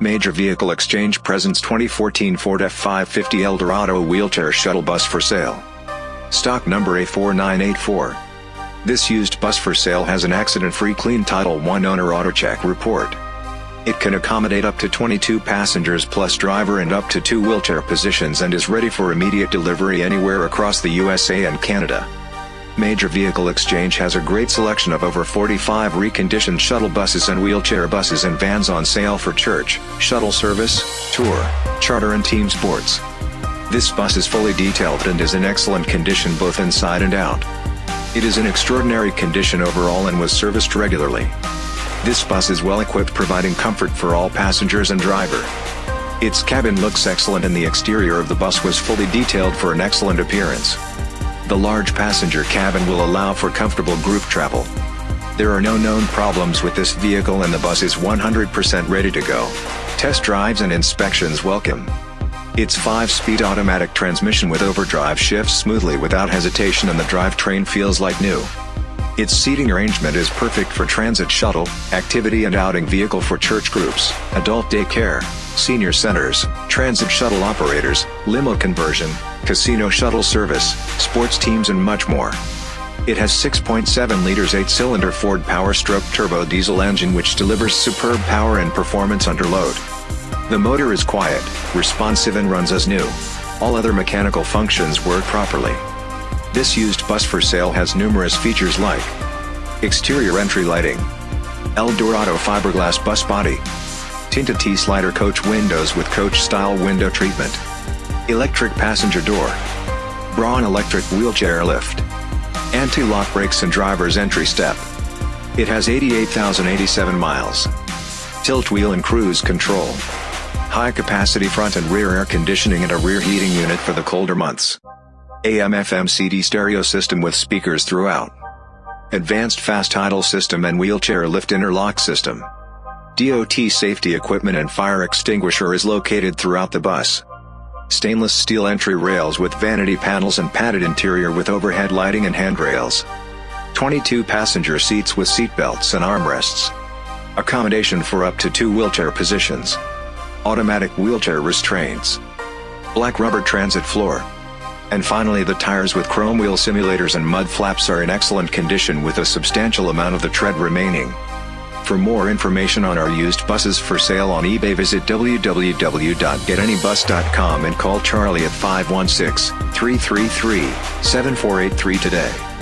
Major Vehicle Exchange presents 2014 Ford F550 Eldorado wheelchair shuttle bus for sale. Stock number A4984. This used bus for sale has an accident-free clean Title I owner AutoCheck report. It can accommodate up to 22 passengers plus driver and up to two wheelchair positions and is ready for immediate delivery anywhere across the USA and Canada. Major Vehicle Exchange has a great selection of over 45 reconditioned shuttle buses and wheelchair buses and vans on sale for church, shuttle service, tour, charter and team sports. This bus is fully detailed and is in excellent condition both inside and out. It is in extraordinary condition overall and was serviced regularly. This bus is well equipped providing comfort for all passengers and driver. Its cabin looks excellent and the exterior of the bus was fully detailed for an excellent appearance. The large passenger cabin will allow for comfortable group travel. There are no known problems with this vehicle and the bus is 100% ready to go. Test drives and inspections welcome. Its 5-speed automatic transmission with overdrive shifts smoothly without hesitation and the drivetrain feels like new. Its seating arrangement is perfect for transit shuttle, activity and outing vehicle for church groups, adult daycare, senior centers, transit shuttle operators, limo conversion, casino shuttle service, sports teams and much more. It has 6.7 liters 8-cylinder Ford Power Stroke turbo diesel engine which delivers superb power and performance under load. The motor is quiet, responsive and runs as new. All other mechanical functions work properly. This used bus for sale has numerous features like Exterior entry lighting Eldorado fiberglass bus body Tinted T-slider coach windows with coach-style window treatment Electric passenger door. Braun electric wheelchair lift. Anti-lock brakes and driver's entry step. It has 88,087 miles. Tilt wheel and cruise control. High capacity front and rear air conditioning and a rear heating unit for the colder months. AM FM CD stereo system with speakers throughout. Advanced fast idle system and wheelchair lift interlock system. DOT safety equipment and fire extinguisher is located throughout the bus. Stainless steel entry rails with vanity panels and padded interior with overhead lighting and handrails. 22 passenger seats with seat belts and armrests. Accommodation for up to two wheelchair positions. Automatic wheelchair restraints. Black rubber transit floor. And finally the tires with chrome wheel simulators and mud flaps are in excellent condition with a substantial amount of the tread remaining. For more information on our used buses for sale on eBay visit www.getanybus.com and call Charlie at 516-333-7483 today.